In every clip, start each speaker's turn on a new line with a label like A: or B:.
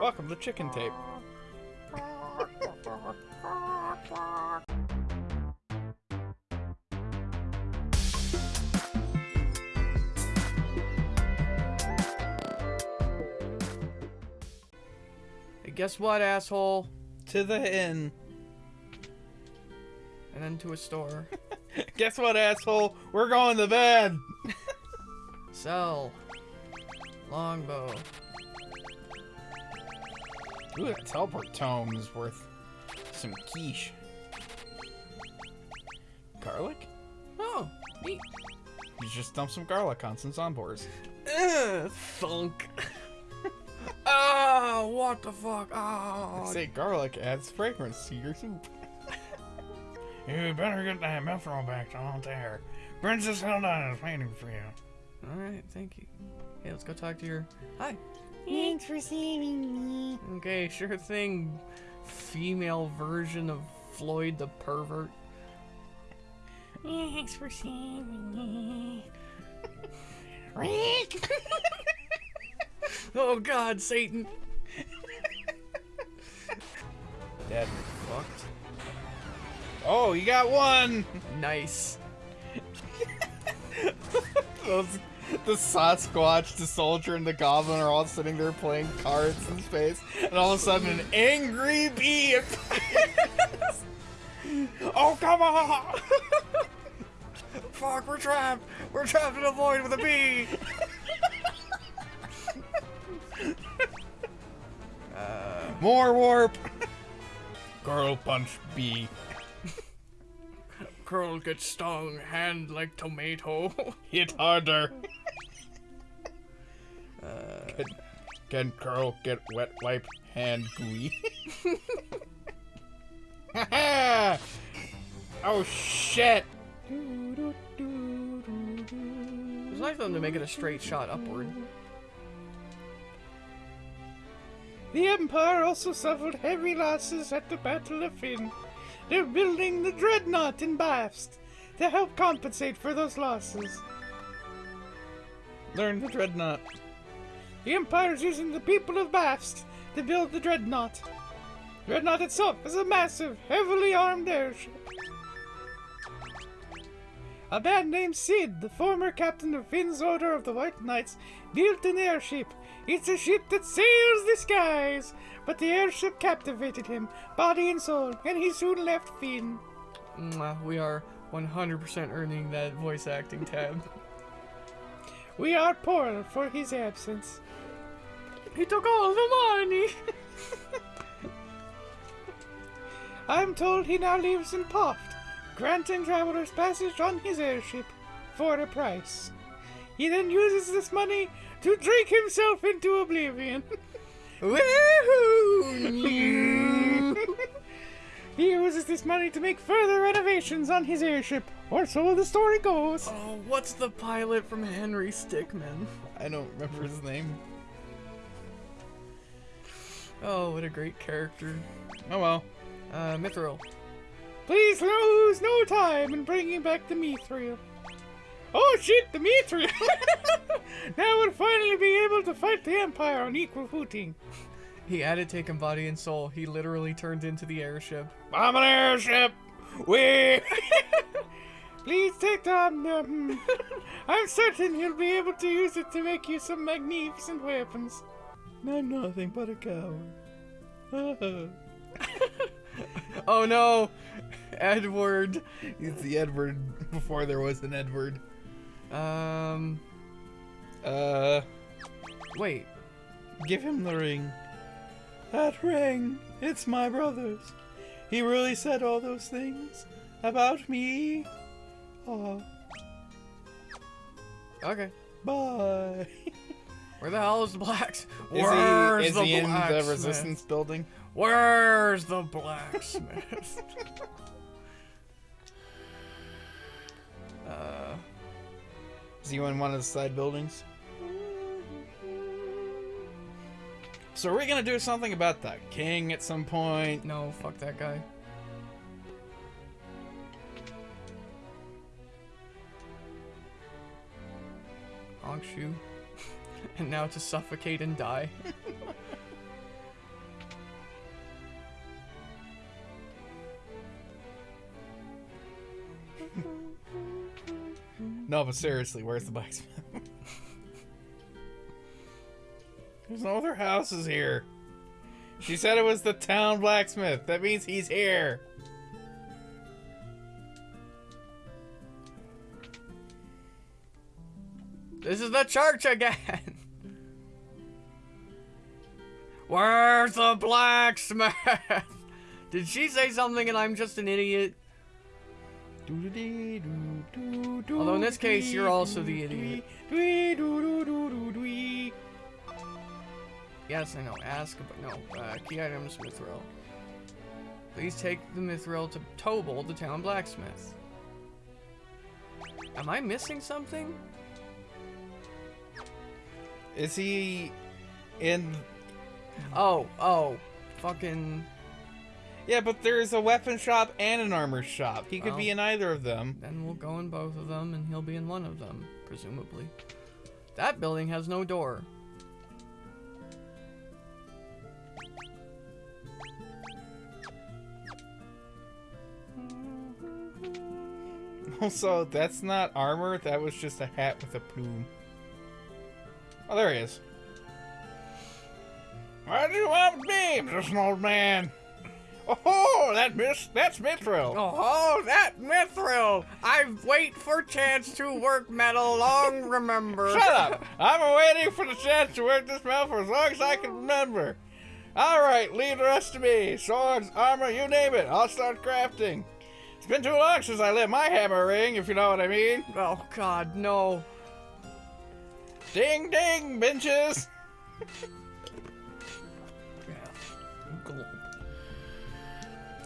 A: Welcome to Chicken Tape.
B: Guess what, asshole?
A: To the inn.
B: And then to a store.
A: Guess what, asshole? We're going to bed.
B: Sell. Longbow.
A: Ooh, that teleport tome is worth some quiche. Garlic?
B: Oh, neat.
A: You just dump some garlic on some zombies.
B: Ugh, thunk. Ah, what the fuck? Ah.
A: Say garlic adds fragrance to your soup. you better get that mithril back on there. Princess Hilda is waiting for you.
B: Alright, thank you. Hey, let's go talk to your. Hi.
C: Thanks for saving me.
B: Okay, sure thing. Female version of Floyd the pervert.
C: Thanks for saving me. Rick!
B: Oh god, Satan.
A: Dead. Fucked. Oh, you got one!
B: Nice.
A: Those, the Sasquatch, the soldier, and the goblin are all sitting there playing cards in space, and all of a sudden an angry bee appears. oh, come on!
B: Fuck, we're trapped. We're trapped in a void with a bee.
A: More warp! Girl punch B.
B: Curl gets stung, hand like tomato.
A: Hit harder. Uh, can, can Curl get wet wipe hand gooey? Oh shit!
B: It's nice of them to make it a straight shot upward.
A: The Empire also suffered heavy losses at the Battle of Finn. They're building the Dreadnought in Bafsk to help compensate for those losses. Learn the Dreadnought. The Empire's using the people of Bafsk to build the Dreadnought. Dreadnought itself is a massive, heavily armed airship. A man named Sid, the former captain of Finn's Order of the White Knights, built an airship. It's a ship that sails the skies, but the airship captivated him, body and soul, and he soon left Finn.
B: We are 100% earning that voice acting tab.
A: We are poor for his absence.
B: He took all the money.
A: I'm told he now lives in Poft, granting travelers passage on his airship for a price. He then uses this money to drink himself into oblivion.
B: Woohoo!
A: he uses this money to make further renovations on his airship, or so the story goes.
B: oh, what's the pilot from Henry Stickmin?
A: I don't remember his name.
B: Oh, what a great character.
A: Oh well.
B: Uh, Mithril.
A: Please lose no time in bringing back the Mithril. Oh shit, the Mithril! now we'll finally be able to fight the Empire on equal footing.
B: He added taken body and soul. He literally turned into the airship.
A: I'm an airship! We! Please take down the... hmm. I'm certain you'll be able to use it to make you some magnificent weapons. I'm nothing but a coward.
B: Oh no! Edward.
A: He's the Edward before there was an Edward.
B: Um,
A: Uh,
B: wait.
A: give him the ring. That ring, it's my brother's. He really said all those things about me. Oh,
B: Okay.
A: bye.
B: Where the hell is the blacks?
A: Is
B: Where's
A: he, is
B: the
A: he in the resistance building?
B: Where's the blacksmith?
A: Is you in one of the side buildings? So are we gonna do something about the king at some point?
B: No, fuck that guy. Honk shoe. and now to suffocate and die.
A: No, but seriously, where's the blacksmith? There's no other houses here. She said it was the town blacksmith. That means he's here.
B: This is the church again. Where's the blacksmith? Did she say something and I'm just an idiot? Although in this case, you're also the idiot. Yes, I know. Ask, but no. Uh, key items, mithril. Please take the mithril to Tobel, the town blacksmith. Am I missing something?
A: Is he in?
B: Oh, oh, fucking.
A: Yeah, but there's a weapon shop and an armor shop. He could be in either of them.
B: Then we'll go in both of them, and he'll be in one of them, presumably. That building has no door.
A: Also, that's not armor. That was just a hat with a plume. Oh, there he is. Why do you want me, just an old man? Oh, that miss, that's Mithril.
B: Oh, oh that mithril! I've wait for chance to work metal long remember.
A: Shut up! I'm waiting for the chance to work this metal for as long as I can remember. All right, leave the rest to me. Swords, armor, you name it. I'll start crafting. It's been too long since I lit my hammer ring, if you know what I mean.
B: Oh god, no.
A: Ding, ding, benches.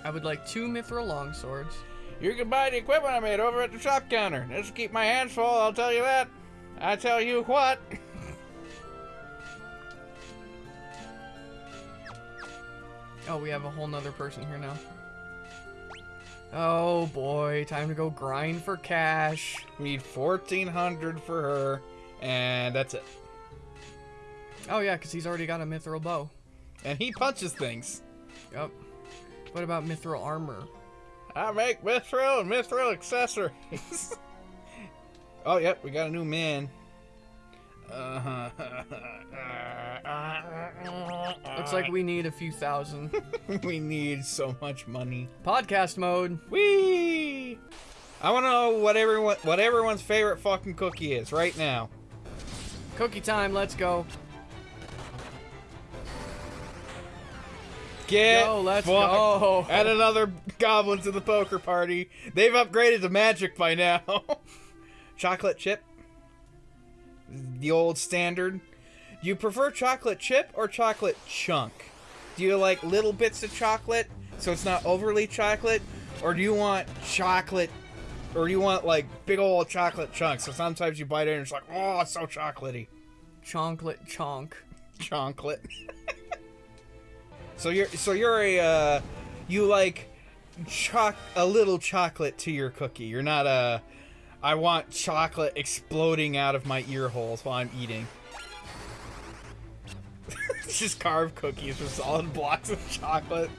B: I would like two mithril longswords.
A: You can buy the equipment I made over at the shop counter. This will keep my hands full, I'll tell you that. I tell you what.
B: Oh, we have a whole nother person here now. Oh boy, time to go grind for cash.
A: We need 1400 for her, and that's it.
B: Oh yeah, because he's already got a mithril bow.
A: And he punches things.
B: Yep. What about mithril armor?
A: I make mithril and mithril accessories. oh, yep, we got a new man. Uh-huh.
B: Looks like we need a few thousand.
A: we need so much money.
B: Podcast mode.
A: Whee! I want to know what everyone, what everyone's favorite fucking cookie is right now.
B: Cookie time, let's go.
A: Get
B: Yo, let's
A: fucked.
B: go.
A: Add another goblin to the poker party. They've upgraded to magic by now. chocolate chip. The old standard. Do you prefer chocolate chip or chocolate chunk? Do you like little bits of chocolate so it's not overly chocolate? Or do you want chocolate or do you want like big old chocolate chunks? So sometimes you bite it and it's like, oh, it's so chocolatey.
B: Chocolate chonk.
A: chocolate. so you're so you're a uh, you like choc a little chocolate to your cookie. You're not a I want chocolate exploding out of my ear holes while I'm eating. just carved cookies with solid blocks of chocolate.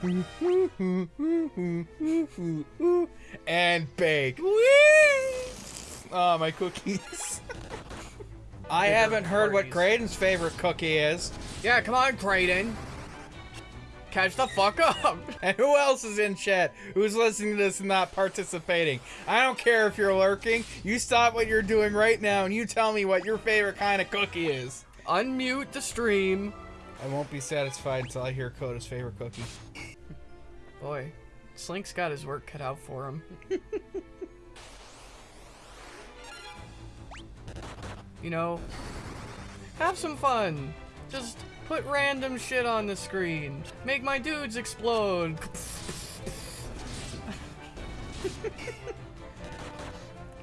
A: and bake. Oh, my cookies. I haven't heard what
B: parties.
A: Graydon's favorite cookie is.
B: Yeah, come on, Creighton. Catch the fuck up.
A: And who else is in chat who's listening to this and not participating? I don't care if you're lurking. You stop what you're doing right now and you tell me what your favorite kind of cookie is.
B: Unmute the stream.
A: I won't be satisfied until I hear Coda's favorite cookie.
B: Boy, Slink's got his work cut out for him. you know, have some fun. Just put random shit on the screen. Make my dudes explode.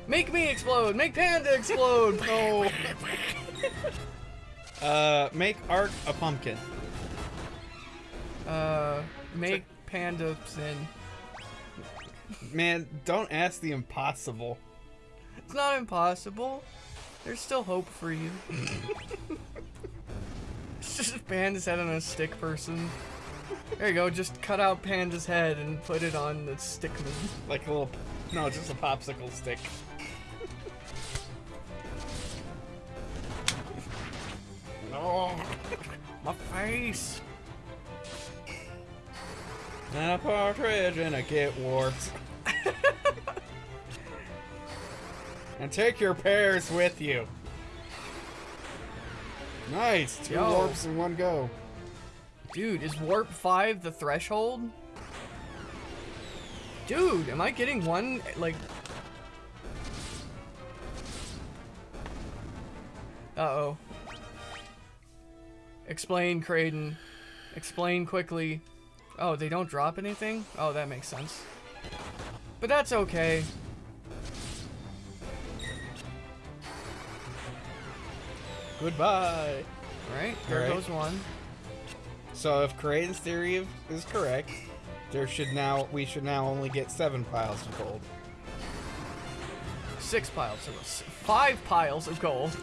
B: Make me explode! Make Panda explode!
A: No. uh, make Ark a pumpkin.
B: Uh, make Panda sin.
A: Man, don't ask the impossible.
B: It's not impossible. There's still hope for you. it's just a Panda's head on a stick person. There you go, just cut out Panda's head and put it on the stickman.
A: Like a little, no, just a popsicle stick. no.
B: My face!
A: And a partridge and a get warped. and take your pears with you. Nice, two
B: Yo.
A: warps in one go.
B: Dude, is Warp 5 the threshold? Dude, am I getting one, like... Uh-oh. Explain, Creighton. Explain quickly. Oh, they don't drop anything? Oh, that makes sense. But that's okay.
A: Goodbye.
B: Alright, there goes one.
A: So if Creighton's theory is correct, there should now we should now only get seven piles of gold.
B: Six piles of... Five piles of gold.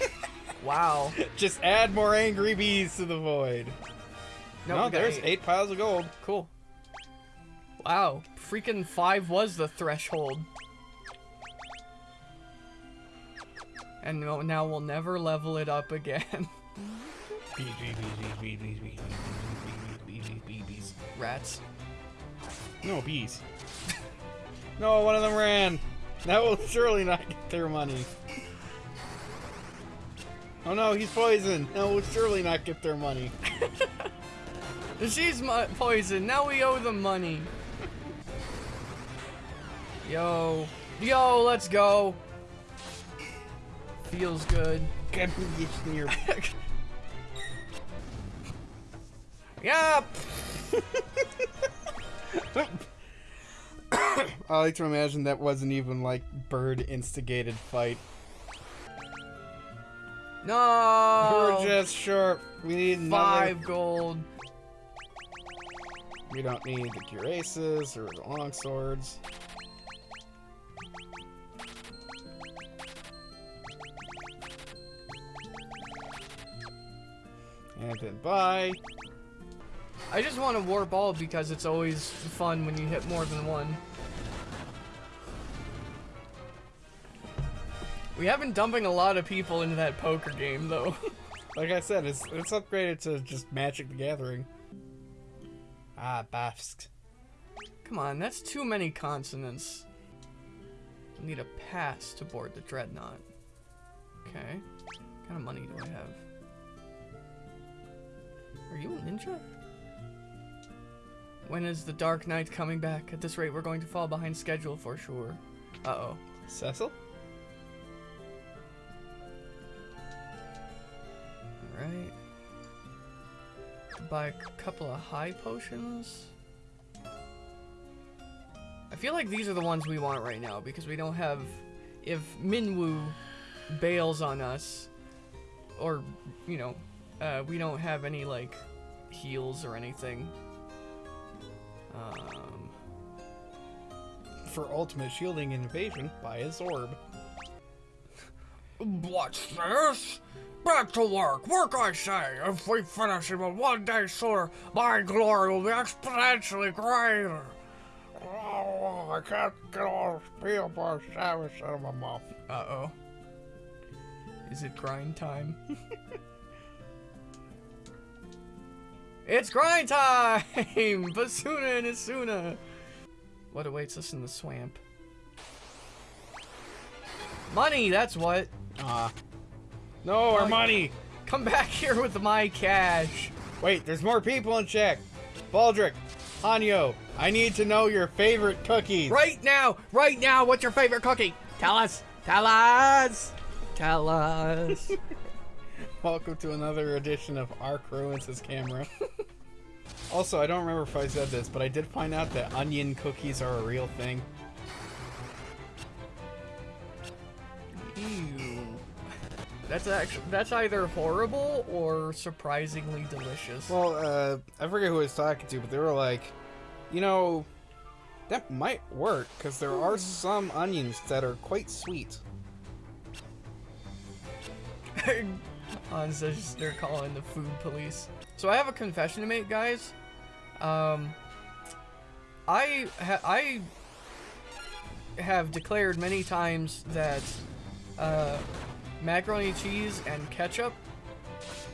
B: wow.
A: Just add more angry bees to the void.
B: No,
A: No, there's
B: eight.
A: eight piles of gold.
B: Cool. Wow, freaking five was the threshold. And now we'll never level it up again. Rats.
A: No, bees. no, one of them ran. That will surely not get their money. Oh no, he's poisoned. That will surely not get their money.
B: She's poisoned. Now we owe them money. Yo. Yo, let's go. Feels good.
A: Get me in your
B: Yeah.
A: I like to imagine that wasn't even like bird instigated fight.
B: No.
A: We're just short. We need another.
B: Five gold.
A: We don't need the cuirasses or the longswords. And then bye.
B: I just want a war ball because it's always fun when you hit more than one. We have been dumping a lot of people into that poker game though.
A: Like I said, it's it's upgraded to just Magic the Gathering. Ah, Bafsk.
B: Come on, that's too many consonants. I need a pass to board the dreadnought. Okay. What kind of money do I have? Are you a ninja? When is the Dark Knight coming back? At this rate, we're going to fall behind schedule for sure. Uh-oh.
A: Cecil?
B: Alright. Buy a couple of high potions. I feel like these are the ones we want right now because we don't have. If Minwu bails on us, or, you know, uh, we don't have any, like, heals or anything. Um,
A: For ultimate shielding and evasion, buy a Zorb.
B: What's this? Back to work. Work, I say. If we finish him in one day sooner, my glory will be exponentially greater.
A: Oh, I can't get all the peanut butter sandwich out of my mouth.
B: Uh-oh. Is it grind time? it's grind time! Basuna and Asuna! What awaits us in the swamp? Money, that's what.
A: Ah. No, our money!
B: Come back here with my cash.
A: Wait, there's more people in check. Baldric, Hanyo, I need to know your favorite cookies.
B: Right now, right now, what's your favorite cookie? Tell us, tell us, tell us.
A: Welcome to another edition of Ark Ruins His Camera. Also, I don't remember if I said this, but I did find out that onion cookies are a real thing.
B: Ew. That's actually that's either horrible or surprisingly delicious.
A: Well, uh, I forget who I was talking to, but they were like, you know, that might work because there are some onions that are quite sweet.
B: Says they're calling the food police. So I have a confession to make, guys. Um, I ha- I have declared many times that uh, macaroni cheese and ketchup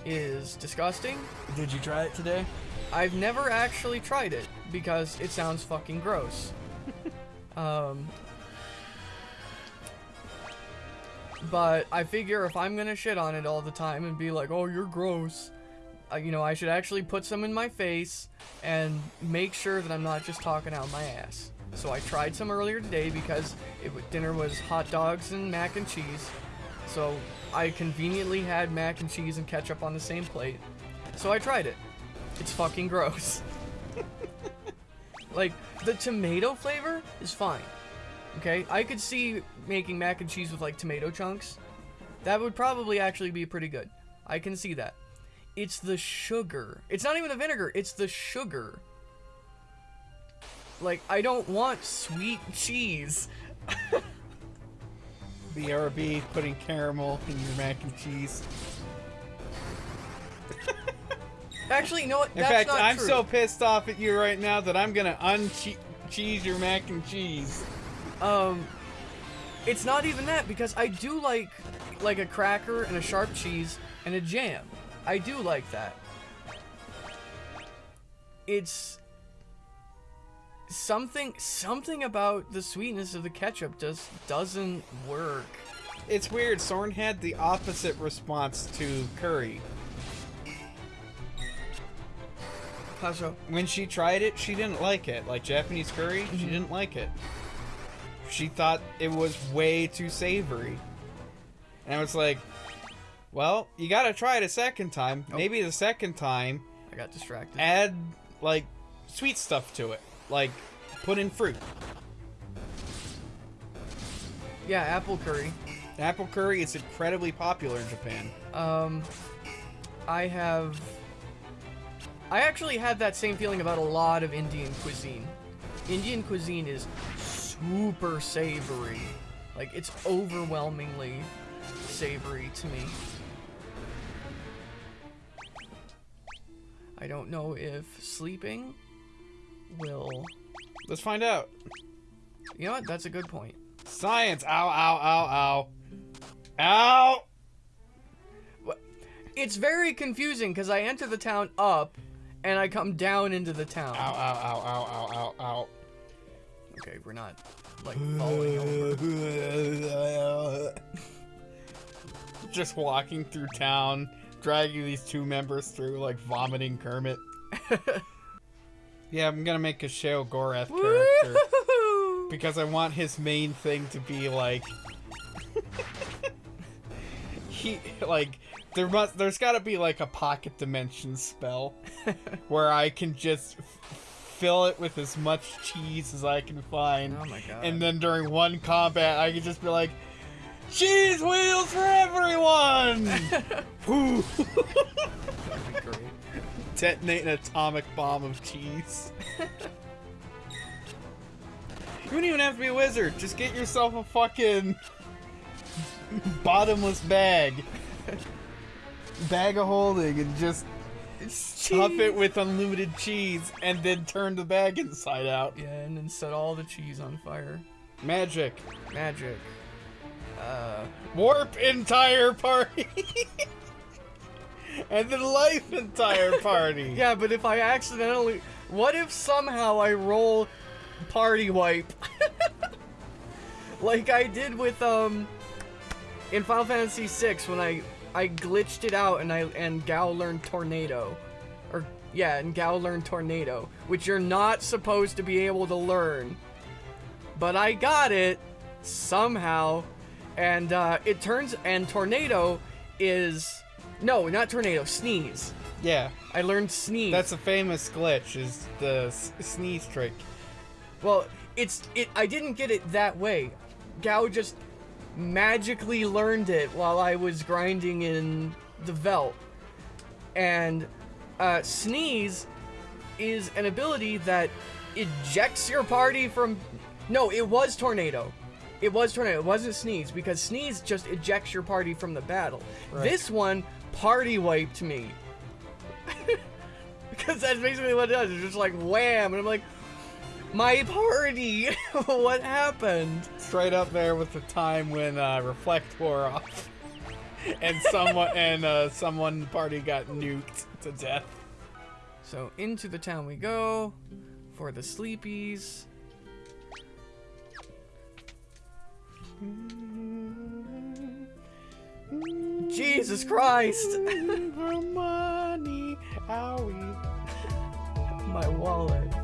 B: is disgusting.
A: Did you try it today?
B: I've never actually tried it because it sounds fucking gross. um, but I figure if I'm gonna shit on it all the time and be like, "Oh, you're gross," uh, you know, I should actually put some in my face and make sure that I'm not just talking out my ass. So I tried some earlier today because it dinner was hot dogs and mac and cheese. So I conveniently had mac and cheese and ketchup on the same plate. So I tried it. It's fucking gross. like the tomato flavor is fine. Okay, I could see making mac and cheese with like tomato chunks. That would probably actually be pretty good. I can see that. It's the sugar. It's not even the vinegar, it's the sugar. Like, I don't want sweet cheese.
A: BRB putting caramel in your mac and cheese.
B: Actually, you know what?
A: In fact, I'm
B: true.
A: so pissed off at you right now that I'm gonna uncheese your mac and cheese.
B: Um, it's not even that because I do like like a cracker and a sharp cheese and a jam. I do like that. It's something something about the sweetness of the ketchup just doesn't work.
A: It's weird. Soren had the opposite response to curry.
B: How so?
A: When she tried it, she didn't like it. Like Japanese curry, she didn't like it. She thought it was way too savory. And I was like, well, you gotta try it a second time.
B: Oh.
A: Maybe the second time,
B: I got distracted.
A: add, like, sweet stuff to it. Like, put in fruit.
B: yeah, apple curry.
A: Apple curry is incredibly popular in Japan.
B: Um, I have. I actually have that same feeling about a lot of Indian cuisine. Indian cuisine is super savory. Like, it's overwhelmingly savory to me. I don't know if sleeping will.
A: Let's find out.
B: You know what? That's a good point.
A: Science. Ow, ow, ow, ow. Ow!
B: It's very confusing because I enter the town up and I come down into the town.
A: Ow, ow, ow, ow, ow, ow,
B: Okay, we're not like falling over.
A: Just walking through town, dragging these two members through, like vomiting Kermit. yeah, I'm gonna make a Sheogorath character because I want his main thing to be like he like there must there's got to be like a pocket dimension spell where I can just fill it with as much cheese as I can find.
B: Oh my god.
A: And then during one combat, I could just be like, cheese wheels for everyone!
B: That'd be great.
A: Detonate an atomic bomb of cheese. you don't even have to be a wizard. Just get yourself a fucking bottomless bag. Bag of holding and just
B: It's
A: stuff it with unlimited cheese and then turn the bag inside out.
B: Yeah, and then set all the cheese on fire.
A: Magic.
B: Magic. Uh,
A: Warp entire party. and then life entire party.
B: yeah, but if I accidentally, what if somehow I roll party wipe, like I did with um, in Final Fantasy VI when I I glitched it out and I and Gau learned tornado, or yeah, and Gau learned tornado, which you're not supposed to be able to learn, but I got it somehow, and uh, it turns and tornado is no, not tornado, sneeze.
A: Yeah,
B: I learned sneeze.
A: that's a famous glitch. Is the s- sneeze trick?
B: well, it's it. I didn't get it that way. Gau just magically learned it while I was grinding in the Veldt. And uh, Sneeze is an ability that ejects your party from. No, it was Tornado. It was Tornado. It wasn't Sneeze because Sneeze just ejects your party from the battle.
A: Right.
B: This one party wiped me. because that's basically what it does. It's just like wham, and I'm like, my party. what happened?
A: Straight up there with the time when uh, Reflect wore off, and someone and uh, someone party got nuked to death.
B: So into the town we go for the sleepies. Jesus Christ!
A: For money, owie.
B: My wallet.